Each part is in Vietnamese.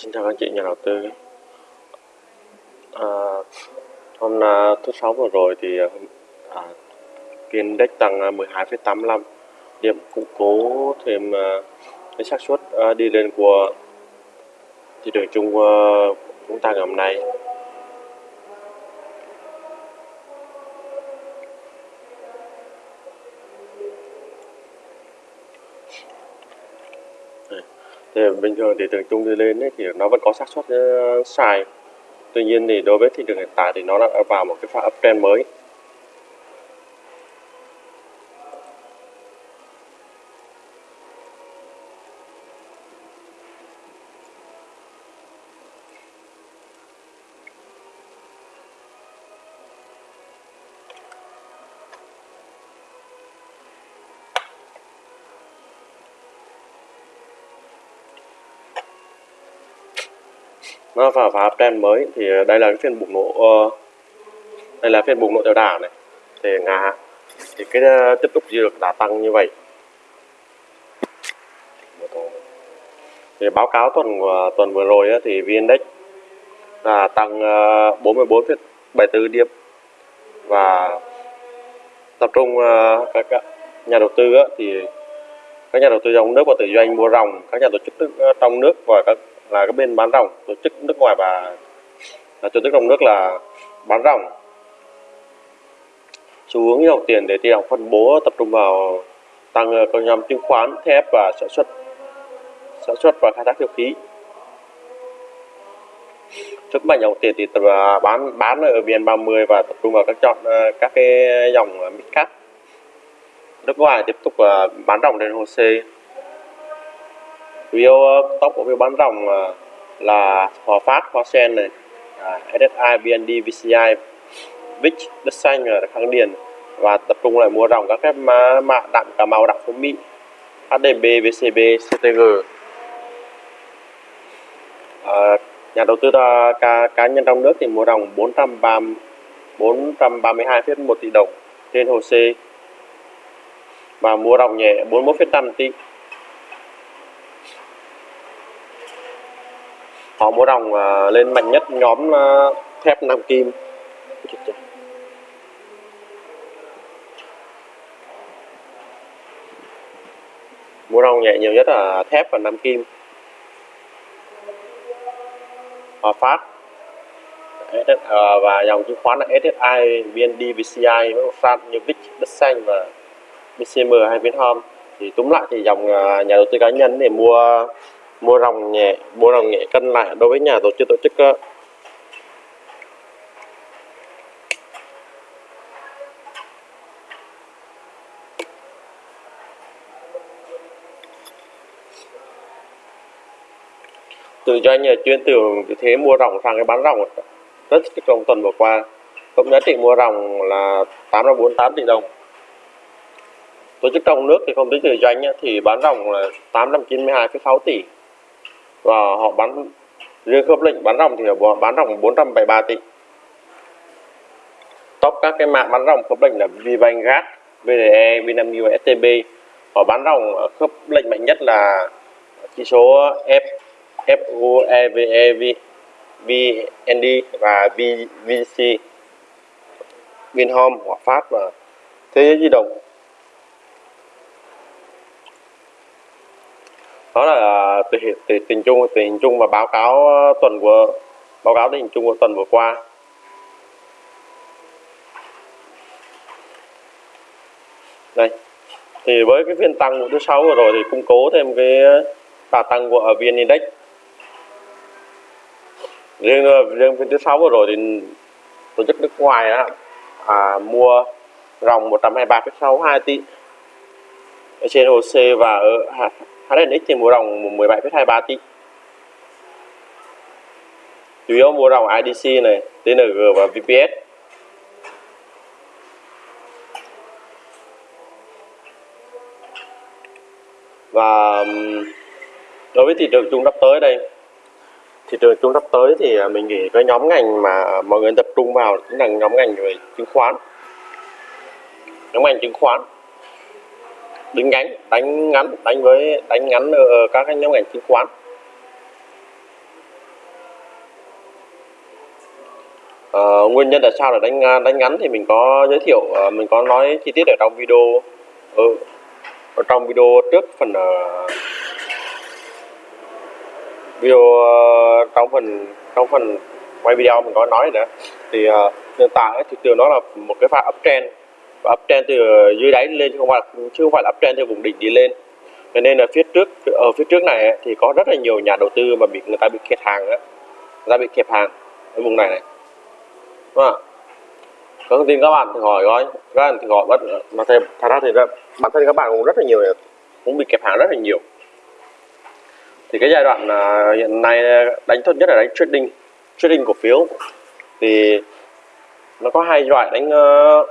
Xin chào các anh chị nhà đầu tư. À, hôm à, thứ sáu vừa rồi thì à, VN à, Index tăng à, 12,85 điểm củng cố thêm à, cái xác suất à, đi lên của thị trường chung à, chúng ta ngày hôm nay. Thì bình thường thì trường chung đi lên ấy, thì nó vẫn có xác suất ờ, uh, sai tuy nhiên thì đối với thị trường hiện tại thì nó đã vào một cái pha uptrend mới. Nó vào phá trend mới thì ờ, đây là cái phiên bùng nổ uh, đây là phiên bùng nổ theo đà này. Thì ngà thì cái uh, tiếp tục giữ được đà tăng như vậy. Thì báo cáo tuần uh, tuần vừa rồi uh, thì vn index là tăng uh, 44,74 điểm. Và tập trung uh, các nhà đầu tư uh, thì các nhà đầu tư trong nước và tự doanh mua ròng các nhà tổ chức trong nước và các là cái bên bán ròng tổ chức nước ngoài và, là tổ chức trong nước là bán ròng xu hướng dòng tiền để tiền phân bố tập trung vào tăng ờ, các nhóm chứng khoán thép và sản xuất sản xuất và khai thác dầu khí. Trước mạnh dòng tiền thì tập à, bán bán ở vn30 và tập trung vào các chọn ờ, các cái dòng ờ, mid cap nước ngoài tiếp tục bán ròng trên hồ sê. View ờ, tóc của view bán ròng ờ, là Hòa Phát, Hoa Sen này, à, SSI, BND, VCI, VIX, Đất Xanh ờ, ở Khang Điền. Và tập trung lại mua ròng các cái mã mạ đạm Cà Mau, đạm Phú Mỹ, HDB, VCB, CTG. À, nhà đầu tư cá, cá nhân trong nước thì mua ròng 430 432,1 tỷ đồng trên hồ sê và mua ròng nhẹ 41,5 tỷ. Họ mua đồng uh, lên mạnh nhất nhóm uh, thép Nam Kim. Mua đồng nhẹ nhiều nhất là thép và Nam Kim. Hòa Phát à, và dòng chứng khoán là SSI, VND, VCI, Phát Newvich, Đất Xanh và BCM hay Vinhome thì túm lại thì dòng nhà đầu tư cá nhân để mua mua rồng nhẹ mua rồng nhẹ cân lại đối với nhà tổ chức tổ chức ờ. tự doanh nhà chuyên từ thế mua rồng sang cái bán rồng. Rất trong tuần vừa qua. Tổng giá trị mua ròng là 848 tỷ đồng. Tổ chức trong nước thì không tính tự doanh thì bán ròng là 892,6 tỷ và họ bán riêng khớp lệnh bán ròng thì họ bán ròng 473 tỷ. Top các cái mạng bán ròng khớp lệnh là Vivangas, VDE, Vinamilk và STB họ bán ròng khớp lệnh mạnh nhất là chỉ số F FU, VND và VVC, Vinhome, Hòa Phát và Thế giới di động. Đó là à, tình tình, tình chung tình hình chung và báo cáo ờ, tuần của báo cáo tình hình chung của tuần vừa qua. Đây thì với cái phiên tăng của thứ sáu vừa rồi thì củng cố thêm cái ờ, đà tăng của vn index. Riêng ờ, riêng phiên thứ sáu vừa rồi thì tổ chức nước ngoài đó, à, mua ròng 123,62 tỷ ở trên OC và ở HNX thì mua ròng 17,23 tỷ. Chủ yếu mua ròng IDC này TNG và VPS và đối với thị trường chung sắp tới đây thị trường chung sắp tới thì à, mình nghĩ cái nhóm ngành mà à, mọi người tập trung vào chính là nhóm ngành về chứng khoán. Nhóm ngành chứng khoán đánh ngắn đánh ngắn đánh với đánh ngắn ở các cái nhóm ngành chứng khoán. À, nguyên nhân tại sao là đánh à, đánh ngắn thì mình có giới thiệu ờ, mình có nói chi tiết ở trong video. Ở, ở trong video trước phần ờ, video trong phần trong phần quay video mình có nói nữa thì hiện tại thì trường đó là một cái pha uptrend và uptrend từ ờ, dưới đáy lên chứ không phải chứ không phải là uptrend từ vùng đỉnh đi lên. Cho nên là phía trước ở phía trước này ấy, thì có rất là nhiều nhà đầu tư mà bị người ta bị kẹt hàng á. Người ta bị kẹp hàng ở vùng này này. Đúng không có thông tin các bạn thì hỏi coi. Các bạn thì hỏi bất mà thêm thật ra thì bản thân các bạn cũng rất là nhiều cũng bị kẹp hàng rất là nhiều. Thì cái giai đoạn uh, hiện nay à, đánh tốt nhất là đánh trading. Trading cổ phiếu. Thì nó có hai loại đánh uh,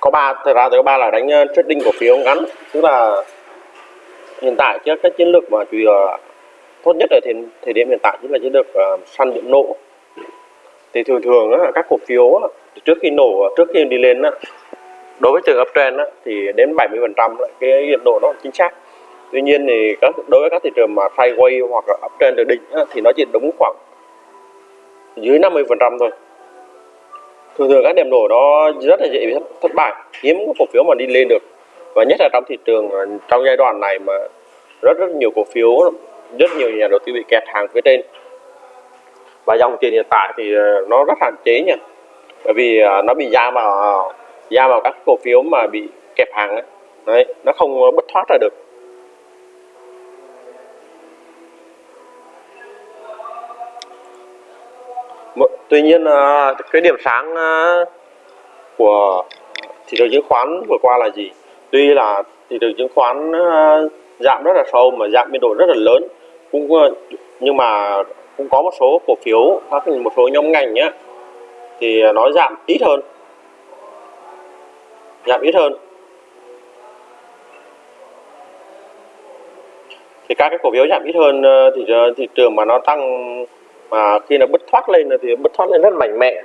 có ba thật ra thì có ba là đánh uh, trading cổ phiếu ngắn. Tức là hiện tại chứ cái chiến lược mà chủ yếu tốt nhất ở thời, thời điểm hiện tại chính là chiến lược uh, săn điểm nổ thì thường thường á, các cổ phiếu á, trước khi nổ trước khi đi lên á, đối với trường uptrend á, thì đến 70 phần trăm cái điểm nổ nó chính xác. Tuy nhiên thì các đối với các thị trường mà sideways hoặc là uptrend được định á, thì nó chỉ đúng khoảng dưới 50 phần trăm thôi thường thường các điểm nổ đó rất là dễ bị thất, thất bại. Hiếm có cổ phiếu mà đi lên được. Và nhất là trong thị trường ờ, trong giai đoạn này mà rất rất nhiều cổ phiếu rất nhiều nhà đầu tư bị kẹt hàng phía trên. Và dòng tiền hiện tại thì ờ, nó rất hạn chế nha bởi vì ờ, nó bị giam vào giam vào các cổ phiếu mà bị kẹp hàng ấy. đấy nó không bất thoát ra được. Tuy nhiên à, cái điểm sáng à, của thị trường chứng khoán vừa qua là gì? Tuy là thị trường chứng khoán à, giảm rất là sâu mà giảm biên độ rất là lớn. Cũng nhưng mà cũng có một số cổ phiếu, các một số nhóm ngành nhé thì nó giảm ít hơn. Giảm ít hơn. Thì các cái cổ phiếu giảm ít hơn thì thị trường mà nó tăng mà khi nó bứt thoát lên thì bứt thoát lên rất mạnh mẽ.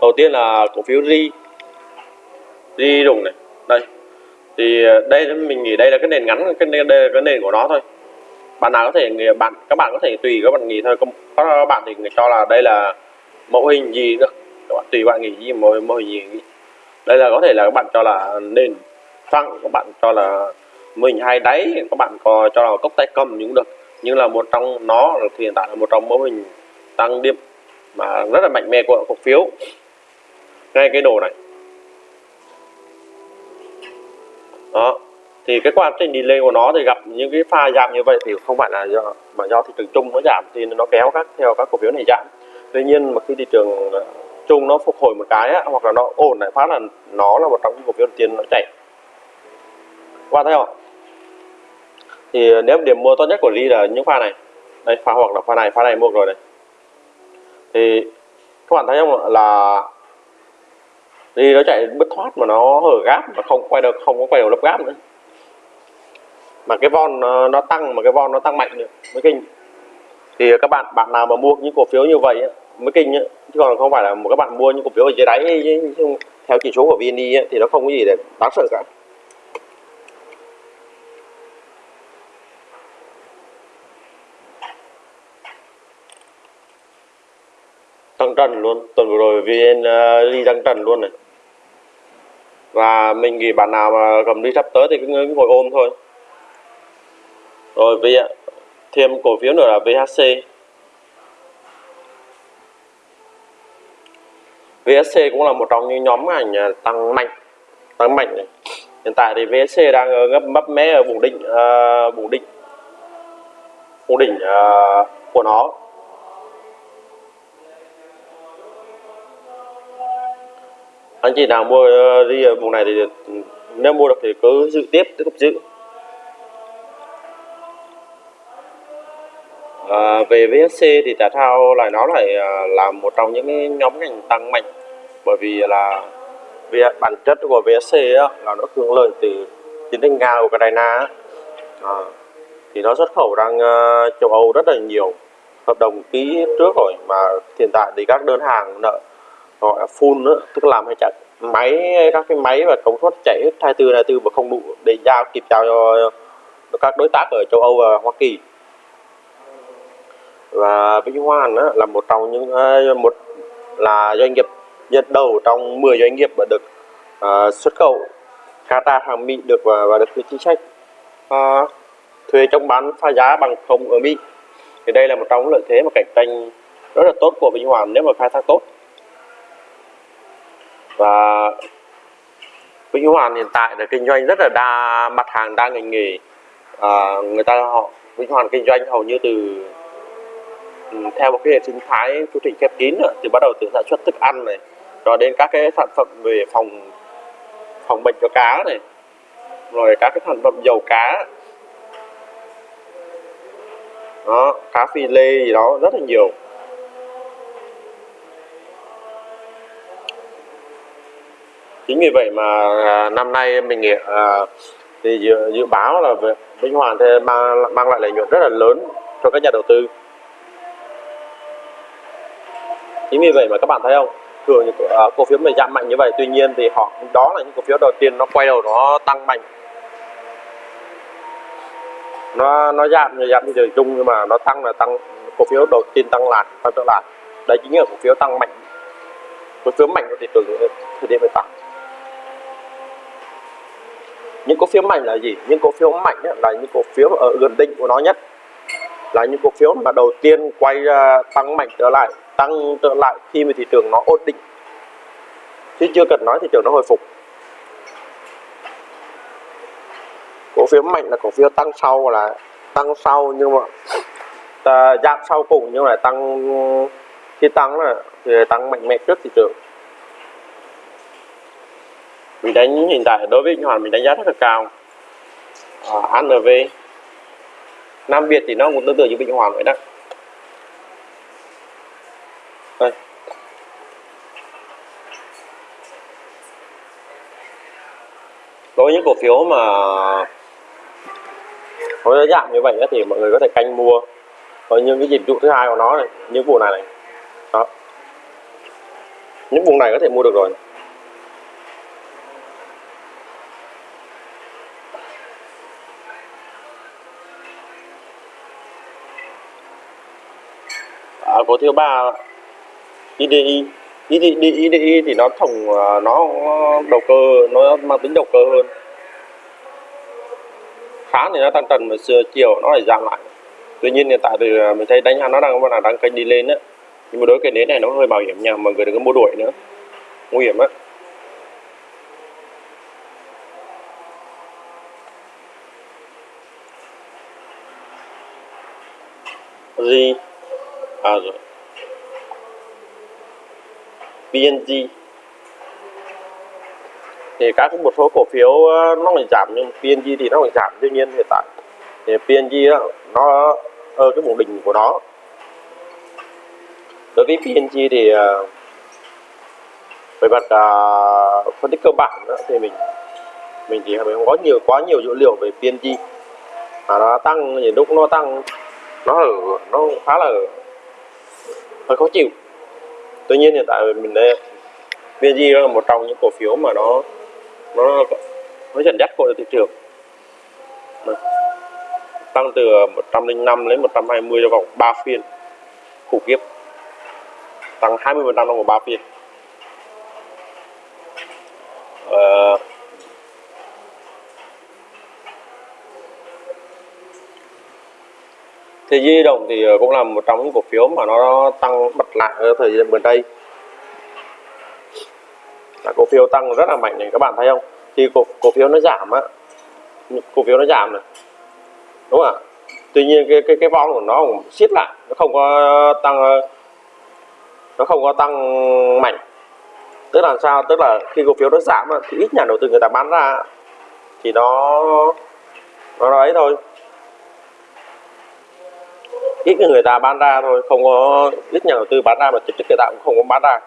Đầu tiên là cổ phiếu ri. Ri rùng này. Đây. Thì ờ, đây mình nghĩ đây là cái nền ngắn cái nền, đây là cái nền của nó thôi. Bạn nào có thể bạn các bạn có thể tùy các bạn nghĩ thôi. Có bạn thì cho là đây là mẫu hình gì được các bạn tùy bạn nghĩ gì mẫu, mẫu hình gì đây là có thể là các bạn cho là nền phẳng các bạn cho là mình hai đáy các bạn có cho là cốc tay cầm cũng được nhưng là một trong nó thì hiện tại là một trong mẫu hình tăng điểm mà rất là mạnh mẽ của cổ phiếu. Ngay cái đồ này. Đó thì cái quá trình đi lên của nó thì gặp những cái pha giảm như vậy thì không phải là do mà do thị trường chung nó giảm thì nó kéo các theo các cổ phiếu này giảm. Tuy nhiên mà khi thị trường ờ, chung nó phục hồi một cái á, hoặc là nó ổn lại phát là nó là một trong những cổ phiếu đầu tiên nó chạy. Qua thấy không? Thì nếu điểm mua tốt nhất của ly là những pha này. Đây pha hoặc là pha này pha này mua rồi này. Thì các bạn thấy không là ly nó chạy bứt thoát mà nó hở gáp mà không quay được không có quay đầu lắp gáp nữa. Mà cái von nó, nó tăng mà cái von nó tăng mạnh nữa mới kinh. Thì các bạn bạn nào mà mua những cổ phiếu như vậy mới kinh chứ còn không phải là một các bạn mua những cổ phiếu ở dưới đáy theo chỉ số của VND thì nó không có gì để đáng sợ cả. Tăng trần luôn. Tuần vừa rồi vn à, uh, đi tăng trần luôn này. Và mình nghĩ bạn nào mà cầm đi sắp tới thì cứ ngồi ôm thôi. Rồi vì thêm cổ phiếu nữa là VHC VSC cũng là một trong những nhóm ngành tăng mạnh tăng mạnh này. hiện tại thì VSC đang ngấp mấp mé ở vùng đỉnh uh, vùng đỉnh vùng đỉnh uh, của nó. Anh chị nào mua đi ở vùng này thì ờ, nếu mua được thì cứ giữ tiếp tiếp tục giữ. À, về VSC thì tại Thao lại nó lại ờ, là một trong những cái nhóm ngành tăng mạnh. Bởi vì là vì bản chất của VSC á, là nó hưởng lợi từ chiến tranh Nga Ukraine à, thì nó xuất khẩu sang uh, châu Âu rất là nhiều. Hợp đồng ký trước rồi mà hiện tại thì các đơn hàng nợ gọi là full nữa tức là làm hay chạy. Máy các cái máy và công suất chạy hết 24 24 và không đủ để giao kịp giao cho các đối tác ở châu Âu và Hoa Kỳ. Và Vĩnh Hoàn á, là một trong những à, một là doanh nghiệp dẫn đầu trong 10 doanh nghiệp mà được uh, xuất khẩu. Qatar hàng Mỹ được và, và được cái chính sách uh, thuê trong bán phá giá bằng không ở Mỹ. Thì đây là một trong những lợi thế mà cạnh tranh rất là tốt của Vĩnh Hoàn nếu mà khai thác tốt và Vĩnh Hoàn hiện tại là kinh doanh rất là đa mặt hàng đa ngành nghề. À, người ta họ Vĩnh Hoàn kinh doanh hầu như từ ừ, theo một cái hệ sinh thái chu trình khép kín nữa, thì bắt đầu từ sản xuất thức ăn này rồi đến các cái sản phẩm về phòng phòng bệnh cho cá này rồi các cái sản phẩm dầu cá. Đó cá phi lê gì đó rất là nhiều. Chính vì vậy mà à, năm nay mình nghĩ à, thì dự, dự báo là Vĩnh Hoàn sẽ mang mang lại lợi nhuận rất là lớn cho các nhà đầu tư. Chính vì vậy mà các bạn thấy không? Thường những uh, à, cổ phiếu mình giảm mạnh như vậy tuy nhiên thì họ đó là những cổ phiếu đầu tiên nó quay đầu nó tăng mạnh. Nó nó giảm như giảm thị chung nhưng mà nó tăng là tăng cổ phiếu đầu tiên tăng lại tăng trở lại đấy chính là cổ phiếu tăng mạnh. Cổ phiếu mạnh của thị trường thời điểm hiện tại những cổ phiếu mạnh là gì? Những cổ phiếu mạnh là những cổ phiếu ở gần đỉnh của nó nhất. Là những cổ phiếu mà đầu tiên quay ra tăng mạnh trở lại, tăng trở lại khi mà thị trường nó ổn định. Chứ chưa cần nói thị trường nó hồi phục. Cổ phiếu mạnh là cổ phiếu tăng sau là tăng sau nhưng mà à, giảm sau cùng nhưng lại tăng, khi tăng là, thì tăng mạnh mẽ trước thị trường mình đánh hiện tại đối với hoàn mình đánh giá rất là cao. À, ANV Nam Việt thì nó cũng tương tự như Vĩnh Hoàn vậy đó. Đây. đối với những cổ phiếu mà có giá giảm như vậy thì mọi người có thể canh mua. Có những cái dịch vụ thứ hai của nó này những vùng này này. Đó. Những vùng này có thể mua được rồi. Có thứ ba IDI IDI, IDI thì nó thùng à, nó đầu cơ nó mang tính đầu cơ hơn. Khá thì nó tăng trần mà xưa chiều nó lại giảm lại. Tuy nhiên hiện tại thì à, mình thấy đánh nó đang là đang kênh đi lên đấy nhưng mà đối cái nến này nó hơi bảo hiểm nha mọi người đừng có mua đuổi nữa. Nguy hiểm á. Gì? À rồi. PNG thì các một số cổ phiếu ờ, nó phải giảm nhưng PNG thì nó phải giảm tuy nhiên hiện tại. Thì PNG đó, ờ, nó ở cái vùng đỉnh của nó. Đối với PNG thì ờ, về mặt uh, phân tích cơ bản đó, thì mình mình chỉ không có nhiều quá nhiều dữ liệu về PNG mà nó tăng thì lúc nó tăng nó ở nó khá là hơi khó chịu. Tuy nhiên hiện tại mình đây VNG là một trong những cổ phiếu mà nó nó nó dẫn dắt của thị trường. Tăng từ 105 đến 120 trong vòng 3 phiên khủng khiếp. Tăng 20% trong vòng 3 phiên. Ờ, thì di động thì ờ, cũng là một trong những cổ phiếu mà nó tăng bật lại ở thời gian gần đây. Là cổ phiếu tăng rất là mạnh này các bạn thấy không? Thì cổ, cổ phiếu nó giảm á. Cổ phiếu nó giảm này. Đúng không ạ? Tuy nhiên cái cái cái vong của nó cũng siết lại nó không có tăng ờ, nó không có tăng mạnh. Tức là sao? Tức là khi cổ phiếu nó giảm thì ít nhà đầu tư người ta bán ra thì nó nó ấy thôi ít người ta bán ra thôi, không có ít nhà đầu tư bán ra mà trực tiếp người ta cũng không có bán ra.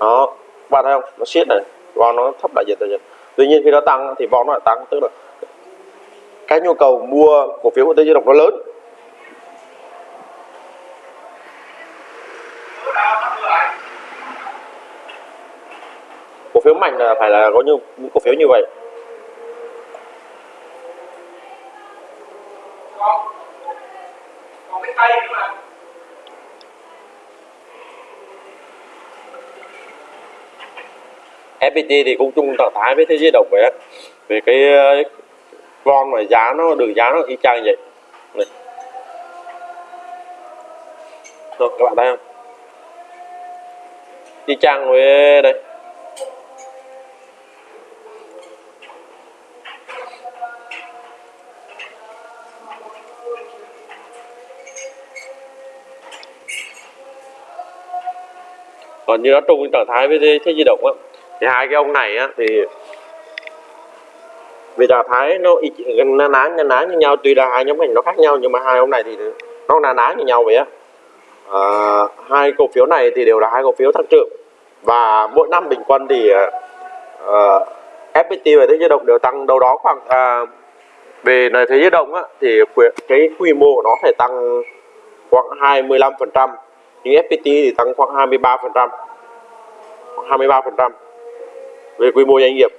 Đó, bạn thấy không? Nó siết này vào nó thấp lại dần dần tuy nhiên khi nó tăng thì von nó lại tăng, tức là cái nhu cầu mua cổ phiếu của tư di động nó lớn. Cổ phiếu mạnh là phải là có như những cổ phiếu như vậy. FPT thì cũng chung trạng thái với thế giới động vậy á. Về cái ờ, con mà giá nó đường giá nó y chang vậy. Này. Rồi, các bạn thấy không? Y chang với đây. Còn như nó chung trạng thái với thế di động á thì hai cái ông này á thì vì trạng thái nó gần na ná na ná như nhau tuy là hai nhóm ngành nó khác nhau nhưng mà hai ông này thì nó na ná như nhau vậy á. À, hai cổ phiếu này thì đều là hai cổ phiếu tăng trưởng. Và mỗi năm bình quân thì à, à, uh, FPT và thế giới động đều tăng đâu đó khoảng uh, về này thế giới động á, thì cái quy mô của nó phải tăng khoảng 25 phần trăm nhưng FPT thì tăng khoảng 23 phần trăm. 23 phần trăm về quy mô doanh nghiệp.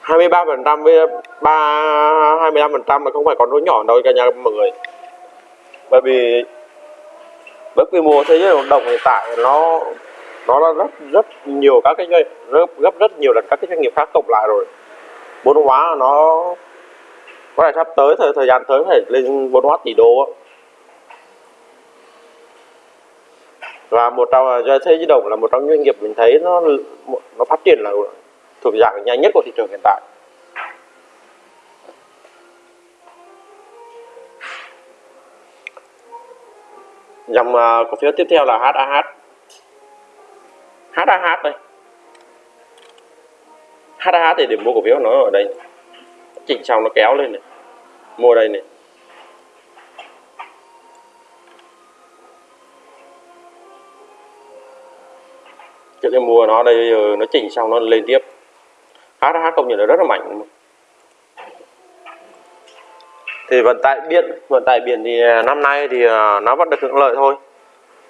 23 phần trăm với 3 25 phần trăm là không phải con số nhỏ đâu cả nhà mọi người. Bởi vì với quy mô thế giới hoạt động hiện tại, nó nó là rất rất nhiều các cái doanh gấp rất nhiều lần các cái doanh nghiệp khác cộng lại rồi. Vốn hóa nó, có thể sắp tới thời thời gian tới phải lên vốn hóa tỷ đô và một trong, thế giới động là một trong doanh nghiệp mình thấy nó nó phát triển là thuộc dạng nhanh nhất của thị trường hiện tại. Dòng uh, cổ phiếu tiếp theo là HAH HAH đây. HAH thì điểm mua cổ phiếu nó ở đây. Chỉnh xong nó kéo lên này. Mua đây này. Trước cái mua nó đây ờ, nó chỉnh xong nó lên tiếp. HH công nhận là rất là mạnh. Thì vận tải biển vận tải biển thì à, năm nay thì à, nó vẫn được hưởng lợi thôi.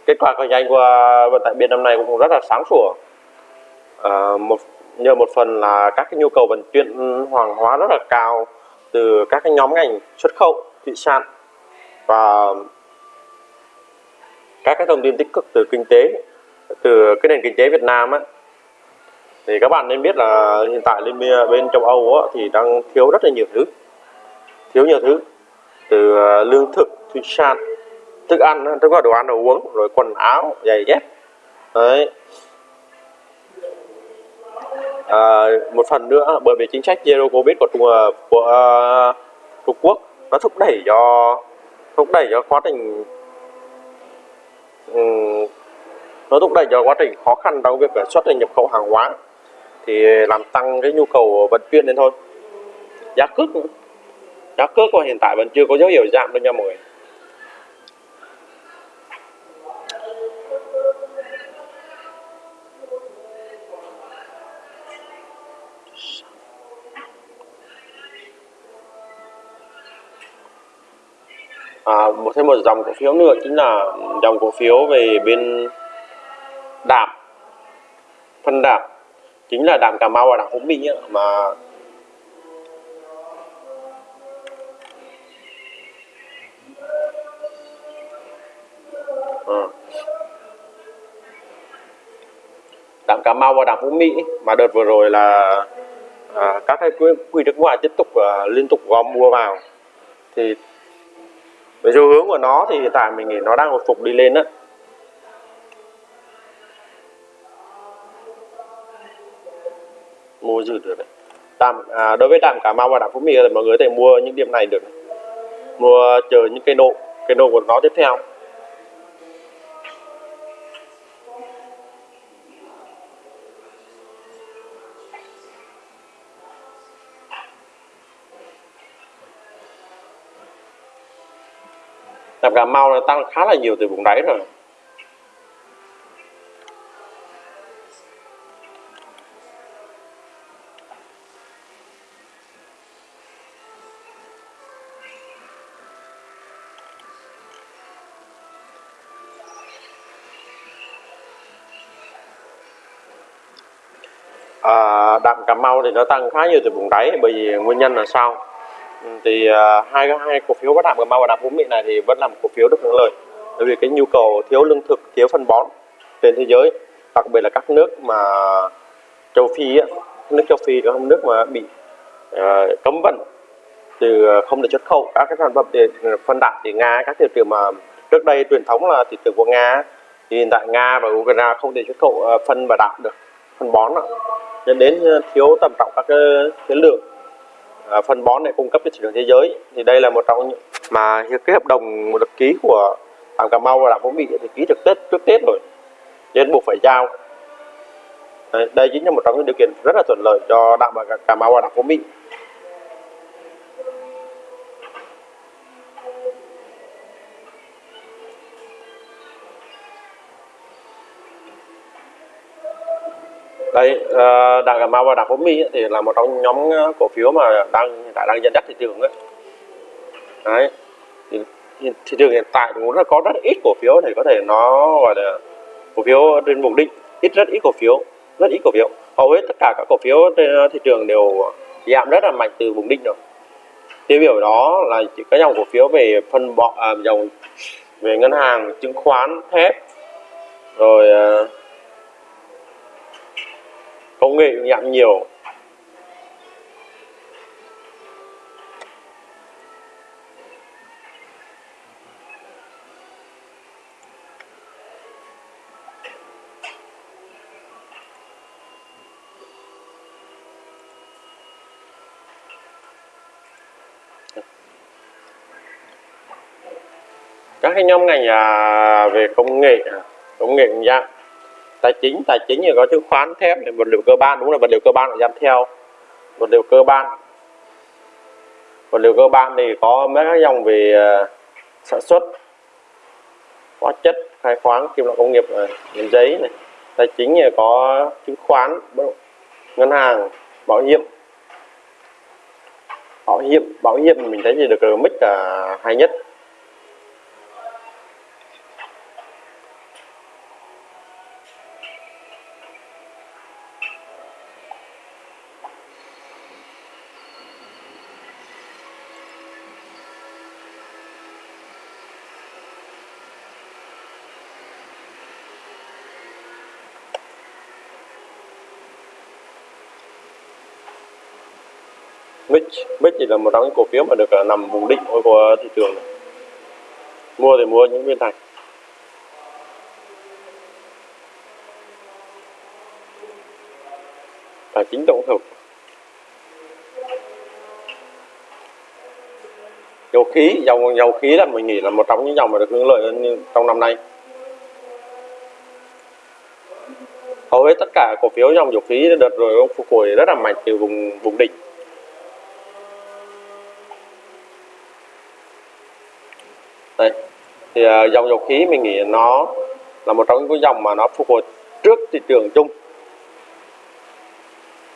Kết quả cạnh tranh của vận tải biển năm nay cũng rất là sáng sủa. À, một nhờ một phần là các cái nhu cầu vận chuyển hàng hóa rất là cao từ các cái nhóm ngành xuất khẩu thủy sản và các cái thông tin tích cực từ kinh tế từ cái nền kinh tế Việt Nam á thì các bạn nên biết là hiện tại bên bên châu Âu á, thì đang thiếu rất là nhiều thứ. Thiếu nhiều thứ. Từ ờ, lương thực thủy sản thức ăn tức là đồ ăn đồ uống rồi quần áo giày dép. Đấy. À, một phần nữa bởi vì chính sách zero covid của Trung ờ, của uh, Trung Quốc nó thúc đẩy cho thúc đẩy cho quá trình um, nó thúc đẩy cho quá trình khó khăn trong việc xuất nhập khẩu hàng hóa thì làm tăng cái nhu cầu vận chuyển lên thôi. Giá cước giá cước của hiện tại vẫn chưa có dấu hiệu giảm đâu nha mọi người. À, một thêm một dòng cổ phiếu nữa chính là dòng cổ phiếu về bên đạp phân đạp chính là đạm Cà Mau và đạm hữu Minh ấy, mà à. đạm Cà Mau và đạm hữu Mỹ mà đợt vừa rồi là à, các cái quỹ, quỹ nước ngoài tiếp tục à, liên tục gom mua vào thì về xu hướng của nó thì hiện tại mình nghĩ nó đang hồi phục đi lên đó mua được đấy. Đạm à, đối với đạm cà mau và đạm phú mỹ thì mọi người có thể mua những điểm này được này. mua chờ những cây nộ cây nộ của nó tiếp theo. Đạm cà mau nó tăng khá là nhiều từ vùng đáy rồi. À, đạm Cà Mau thì nó tăng khá nhiều từ vùng đáy bởi vì nguyên nhân là sao? Ừ, thì à, hai hai cổ phiếu bất đạm Cà Mau và đạm Phú Mỹ này thì vẫn là một cổ phiếu được hưởng lợi. Bởi vì cái nhu cầu thiếu lương thực thiếu phân bón trên thế giới đặc biệt là các nước mà châu Phi á nước châu Phi đó là nước mà bị à, cấm vận từ à, không được xuất khẩu. Các cái sản phẩm để à, phân đạm thì Nga các thị trường mà trước đây truyền thống là thị trường của Nga thì hiện tại Nga và Ukraine không thể xuất khẩu à, phân và đạm được phân bón ạ dẫn đến ờ, thiếu tầm trọng các cái, lượng à, phân bón để cung cấp cho thị trường thế giới. Thì đây là một trong những mà cái hợp đồng được ký của đạm Cà Mau và đạm Phú Mỹ thì ký được Tết trước Tết rồi. Nên buộc phải giao. Đây chính là một trong những điều kiện rất là thuận lợi cho đạm Cà Mau và đạm Phú Mỹ đây ờ, đảng Cà Mau và đảng Phú Mỹ thì là một trong nhóm ờ, cổ phiếu mà đang đã tại đang dẫn dắt thị trường đấy đấy thì, thị trường hiện tại cũng rất có rất ít cổ phiếu thì có thể nó gọi là cổ phiếu trên vùng định ít rất ít cổ phiếu rất ít cổ phiếu. Hầu hết tất cả các cổ phiếu trên ờ, thị trường đều giảm rất là mạnh từ vùng đỉnh rồi. Tiêu biểu đó là chỉ có dòng cổ phiếu về phân bọ à, dòng về ngân hàng chứng khoán thép rồi ờ, công nghệ nhãn nhiều. Các cái nhóm ngành à, về công nghệ à, công nghệ cũng tài chính tài chính thì có chứng khoán thép là vật liệu cơ bản đúng là vật liệu cơ bản phải giảm theo. Vật liệu cơ bản. Vật liệu cơ bản thì có mấy cái dòng về uh, sản xuất hóa chất khai khoáng kim loại công nghiệp ờ, này, giấy này. Tài chính thì có chứng khoán ngân hàng bảo hiểm. Bảo hiểm bảo hiểm mình thấy thì được mix mức là hay nhất. Mix Mix thì là một trong những cổ phiếu mà được à, nằm vùng định thôi của thị trường này. mua thì mua những viên thành tài chính tổng hợp. Dầu khí, dầu dầu khí là mình nghĩ là một trong những dòng mà được hưởng lợi trong năm nay. Hầu hết tất cả cổ phiếu dòng dầu khí đợt rồi, ông phục hồi rất là mạnh từ vùng vùng đỉnh. Đây. Thì uh, dòng dầu khí mình nghĩ nó là một trong những cái dòng mà nó phục hồi trước thị trường chung.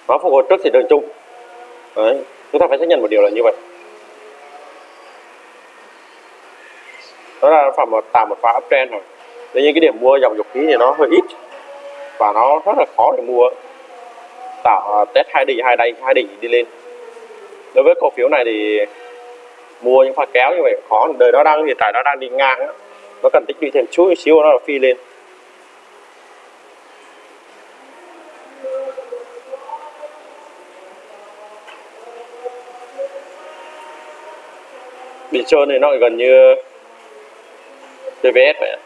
Nó phục hồi trước thị trường chung. Đấy chúng ta phải xác nhận một điều là như vậy. Đó là phải một tạo một pha uptrend rồi. Tuy nhiên cái điểm mua dòng dầu khí thì nó hơi ít và nó rất là khó để mua. Tạo à, test hai đỉnh hai đáy hai đỉnh đi lên. Đối với cổ phiếu này thì mua những pha kéo như vậy khó. Đời nó đang, hiện tại nó đang đi ngang đó. nó cần tích lũy thêm chút xíu, nó là phi lên. Bị trơn thì nó gần như TVS vậy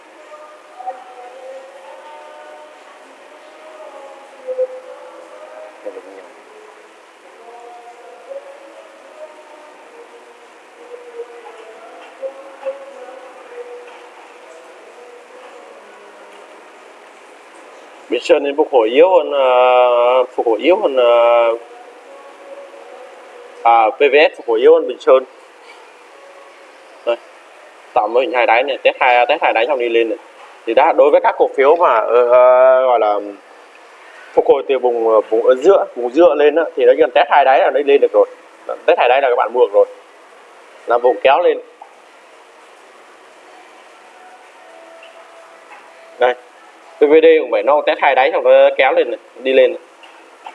bị Bình Sơn nên phục hồi yếu hơn uh, phục hồi yếu hơn uh, à, PVS phục hồi yếu hơn Bình Sơn. Đây tạo mới hình hai đáy này test hai test hai đáy xong đi lên này. Thì đã đối với các cổ phiếu mà uh, uh, gọi là phục hồi từ vùng vùng ở giữa vùng giữa lên đó, thì nó cần test hai đáy là nó lên được rồi. Test hai đáy là các bạn mua được rồi. Là vùng kéo lên đây PVD cũng vậy nó test hai đáy xong nó kéo lên này, đi lên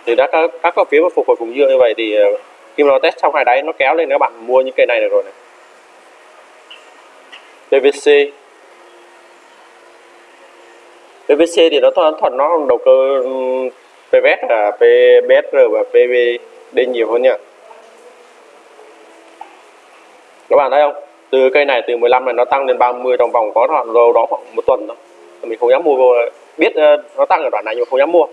thì đã các các cổ phiếu mà phục hồi vùng dương như vậy thì ờ, khi mà nó test xong hai đáy nó kéo lên các bạn mua những cây này được rồi này. PVC PVC thì nó thuận thuận nó đầu cơ PVS là PBSR và PVD nhiều hơn nha. Các bạn thấy không? Từ cây này từ 15 này nó tăng lên 30 trong vòng có đoạn đâu đó khoảng một tuần thôi. Mình không dám mua vô biết ờ, nó tăng ở đoạn này nhưng mà không dám mua.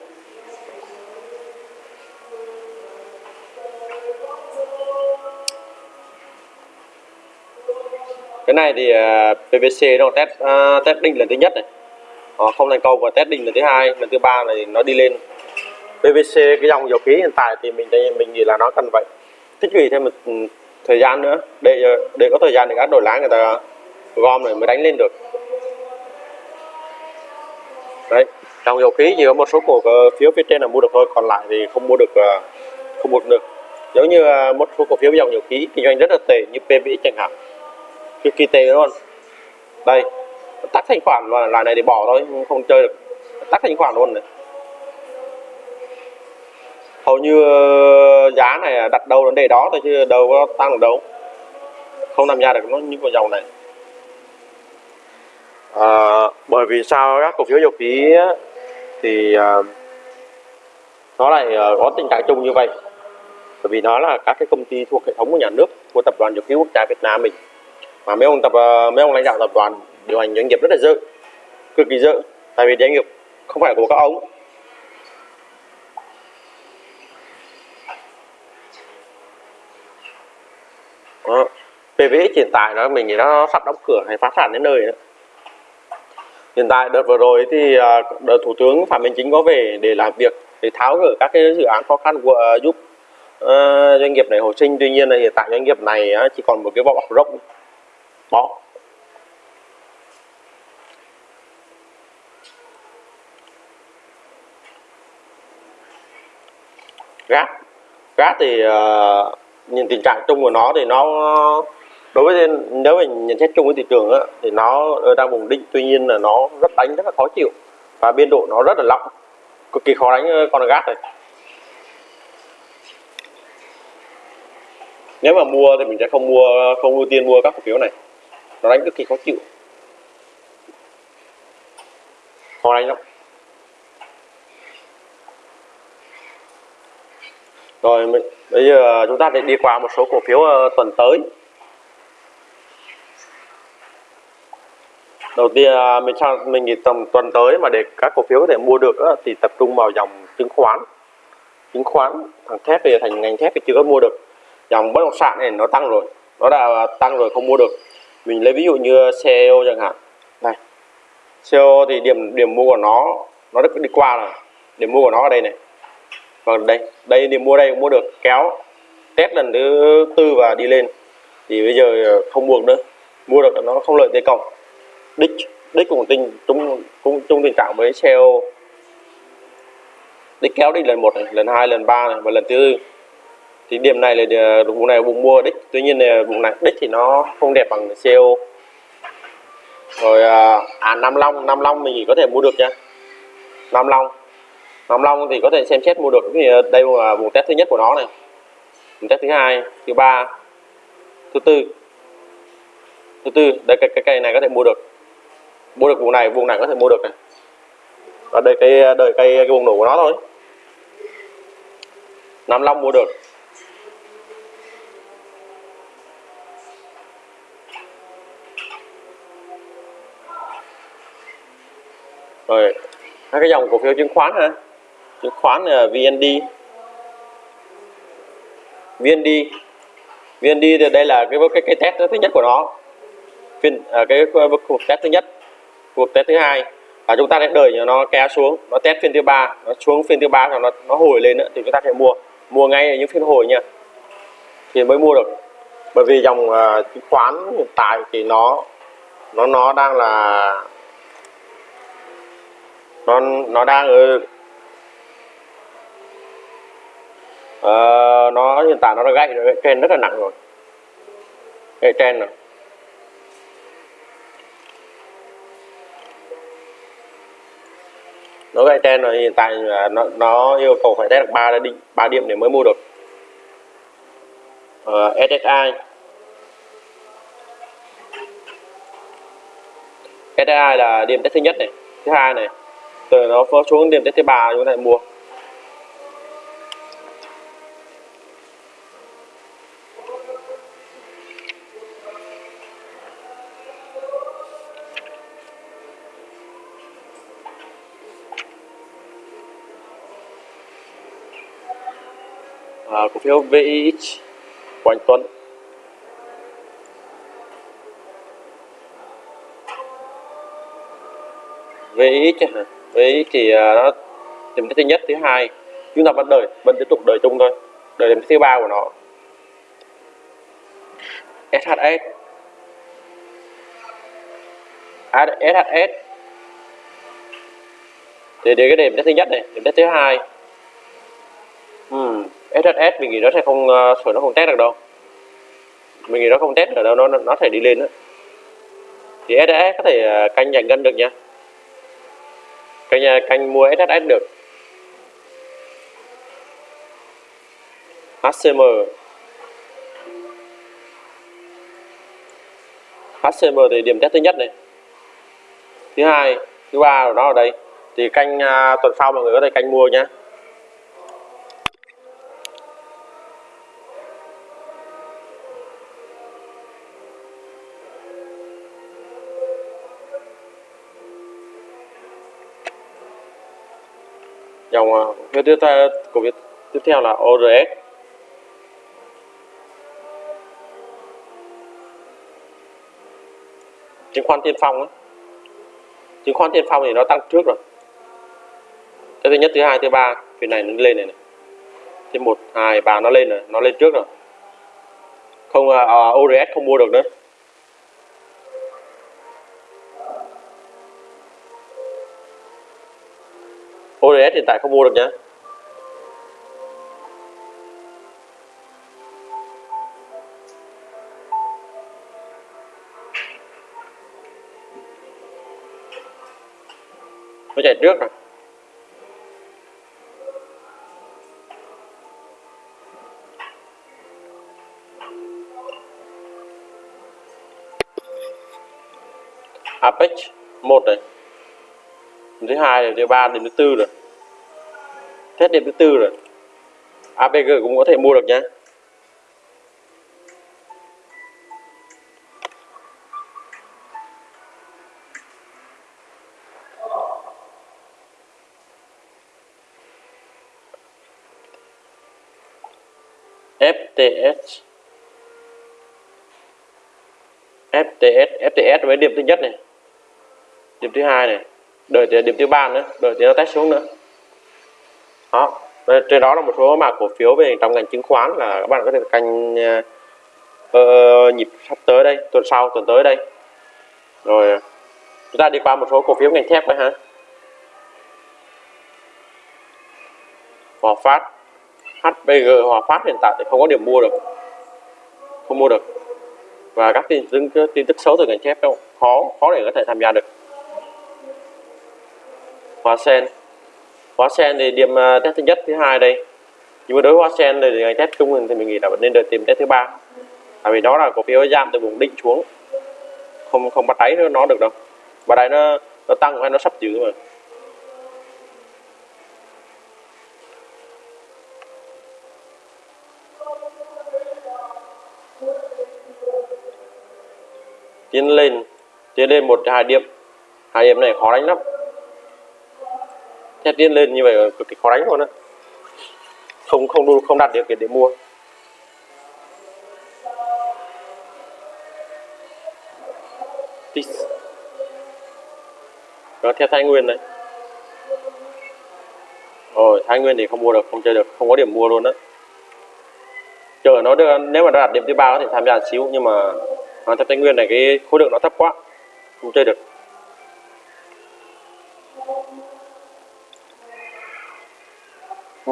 Cái này thì ờ, PVC nó test uh, test đinh lần thứ nhất này. Nó không thành công và test đinh lần thứ hai lần thứ ba này nó đi lên. PVC cái dòng dầu khí hiện tại thì mình mình nghĩ là nó cần vậy tích lũy thêm một ừ, thời gian nữa. Để để có thời gian để các đổi lái người ta gom rồi mới đánh lên được đấy, trong dầu khí thì có một số cổ ờ, phiếu phía trên là mua được thôi, còn lại thì không mua được ờ, không mua được giống như ờ, một số cổ phiếu dòng dầu khí kinh doanh rất là tệ như PVI chẳng hạn. Cực kỳ tệ luôn đây, tắt thanh khoản và lại này để bỏ thôi, không chơi được. Tắt thanh khoản luôn này. Hầu như giá này đặt đâu đến đề đó thôi chứ đâu có tăng được đâu. Không làm ra được nó như con dầu này à, bởi vì sao các cổ phiếu dầu khí thì à, nó lại ờ, có tình trạng chung như vậy? Bởi vì nó là các cái công ty thuộc hệ thống của nhà nước của tập đoàn dầu khí quốc gia Việt Nam mình. Mà mấy ông tập mấy ông lãnh đạo tập đoàn điều hành doanh nghiệp rất là dữ cực kỳ dữ. Tại vì doanh nghiệp không phải của các ông. Đó. PVX hiện tại nó mình nó sắp đóng cửa hay phá sản đến nơi nữa hiện tại đợt vừa rồi thì à, đợt thủ tướng phạm minh chính có về để làm việc để tháo gỡ các cái dự án khó khăn của uh, giúp uh, doanh nghiệp này hồi sinh. Tuy nhiên là hiện tại doanh nghiệp này uh, chỉ còn một cái vỏ bọc rộng. Bó gác. Gác thì uh, nhìn tình trạng chung của nó thì nó đối với nếu mình nhận xét chung với thị trường á, thì nó đang vùng định tuy nhiên là nó rất đánh rất là khó chịu. Và biên độ nó rất là lỏng cực kỳ khó đánh ờ, con gát này. Nếu mà mua thì mình sẽ không mua không ưu tiên mua các cổ phiếu này. Nó đánh cực kỳ khó chịu. Khó đánh lắm. Rồi bây giờ chúng ta sẽ đi qua một số cổ phiếu ờ, tuần tới. Đầu tiên à, mình cho mình nghĩ tầm tuần tới mà để các cổ phiếu có thể mua được thì tập trung vào dòng chứng khoán. Chứng khoán, thằng thép thì thành ngành thép thì chưa có mua được. Dòng bất động sản này nó tăng rồi, nó đã tăng rồi không mua được. Mình lấy ví dụ như CEO chẳng hạn. Này CEO thì điểm điểm mua của nó nó đã đi qua rồi. Điểm mua của nó ở đây này. Còn đây đây điểm mua đây cũng mua được, kéo test lần thứ tư và đi lên. Thì bây giờ không buộc nữa. Mua được nó không lợi thế cộng đích đích cũng tình chung cũng chung tình trạng với seo. Đích kéo đi lần một này, lần hai lần ba này và lần thứ tư. Thì điểm này là à, vùng này vùng mua đích. Tuy nhiên là vùng này đích thì nó không đẹp bằng seo. Rồi à, à Nam Long Nam Long mình có thể mua được nha. Nam Long Nam Long thì có thể xem xét mua được. Thì đây là vùng test thứ nhất của nó này. Vùng test thứ hai thứ ba thứ tư. Thứ tư đây cái, cái cây này có thể mua được mua được vùng này vùng này có thể mua được này. Và đây cái đợi cây cái vùng nổ của nó thôi. Nam Long mua được. Rồi hai cái dòng cổ phiếu chứng khoán ha chứng khoán là VND VND VND thì đây là cái cái cái test thứ nhất của nó. Phiên à, cái cuộc test thứ nhất cuộc test thứ hai. Và chúng ta sẽ đợi cho nó kéo xuống nó test phiên thứ ba nó xuống phiên thứ ba rồi nó nó hồi lên nữa thì chúng ta sẽ mua. Mua ngay những phiên hồi nha. Thì mới mua được. Bởi vì dòng uh, chứng khoán hiện tại thì nó nó nó đang là nó nó đang ở uh, nó hiện tại nó đã gãy rồi trên rất là nặng rồi. Gãy trên rồi. Nó gãy trên rồi hiện tại nó nó yêu cầu phải test được ba định ba điểm để mới mua được. Ờ, uh, SSI SSI là điểm test thứ nhất này thứ hai này. Từ nó xuống điểm test thứ ba chúng ta mua. Phiếu VIX của anh Tuấn. VIX hả? VIX thì à, nó điểm thứ nhất, thứ hai. Chúng ta vẫn đợi, vẫn tiếp tục đợi chung thôi. Đợi điểm thứ ba của nó. SHS SHS à, thì để cái điểm thứ nhất này, điểm thứ hai. Ừ SSS mình nghĩ nó sẽ không ờ, sửa nó không test được đâu. Mình nghĩ nó không test được đâu nó nó sẽ đi lên đó. thì SSS có thể ờ, canh giành ngân được nha. Canh ờ, canh mua SSS được. HCM HCM thì điểm test thứ nhất này. Thứ hai thứ ba của nó ở đây. Thì canh uh, tuần sau mọi người có thể canh mua nhé dòng uh, tiếp theo của việc tiếp theo là ORS chứng khoán tiên phong ấy. chứng khoán tiên phong thì nó tăng trước rồi cái thứ nhất thứ hai thứ ba phiên này nó lên này, này. thứ một hai ba nó lên rồi nó lên trước rồi không à, à, uh, ORS không mua được nữa VS hiện tại không mua được nhá. Nó chạy trước rồi. Apex một này thứ hai này thứ ba, điểm thứ tư rồi hết điểm thứ tư rồi. APG cũng có thể mua được nhé FTS FTS FTS với điểm thứ nhất này. Điểm thứ hai này. Đợi tới điểm thứ ba nữa, đợi tới nó test xuống nữa đó. Trên đó là một số mã cổ phiếu về trong ngành chứng khoán là các bạn có thể canh uh, nhịp sắp tới đây tuần sau tuần tới đây. Rồi ờ, chúng ta đi qua một số cổ phiếu ngành thép đấy ha. Hòa Phát. HPG Hòa Phát hiện tại thì không có điểm mua được. Không mua được. Và các tin tức tin tức xấu từ ngành thép đâu khó khó để có thể tham gia được. Hoa sen. Hoa sen thì điểm à, test thứ nhất, thứ hai đây. Nhưng mà đối với Hoa sen thì ngày test trung bình thì mình nghĩ là vẫn nên đợi tìm test thứ ba. Tại vì đó là cổ phiếu giảm từ vùng định xuống. Không không bắt đáy nó được đâu. Bắt đáy nó nó tăng hay nó sắp giữ mà. Tiến lên tiến lên một hai điểm. Hai điểm này khó đánh lắm thép điên lên như vậy cực kỳ khó đánh luôn á. Không không không đạt điều kiện để mua. Đó theo thái nguyên đấy. rồi, thái nguyên thì không mua được, không chơi được, không có điểm mua luôn đó chờ nó được nếu mà đạt điểm thứ ba có thể tham gia xíu, nhưng mà theo thái nguyên này, cái khối lượng nó thấp quá, không chơi được.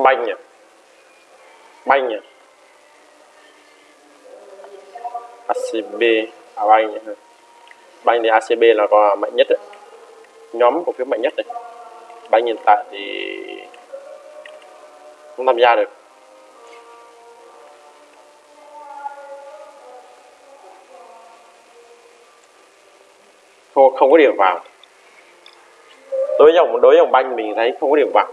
Banh nhỉ banh nhỉ ACB à banh. À? À, nhỉ banh thì ACB là có mạnh nhất đấy. nhóm cổ phiếu mạnh nhất này. Banh hiện tại thì không tham gia được. Thôi không có điểm vào. Đối với dòng đối với dòng banh mình thấy không có điểm vào.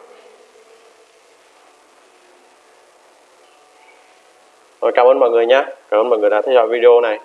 Rồi cảm ơn mọi người nhé cảm ơn mọi người đã theo dõi video này.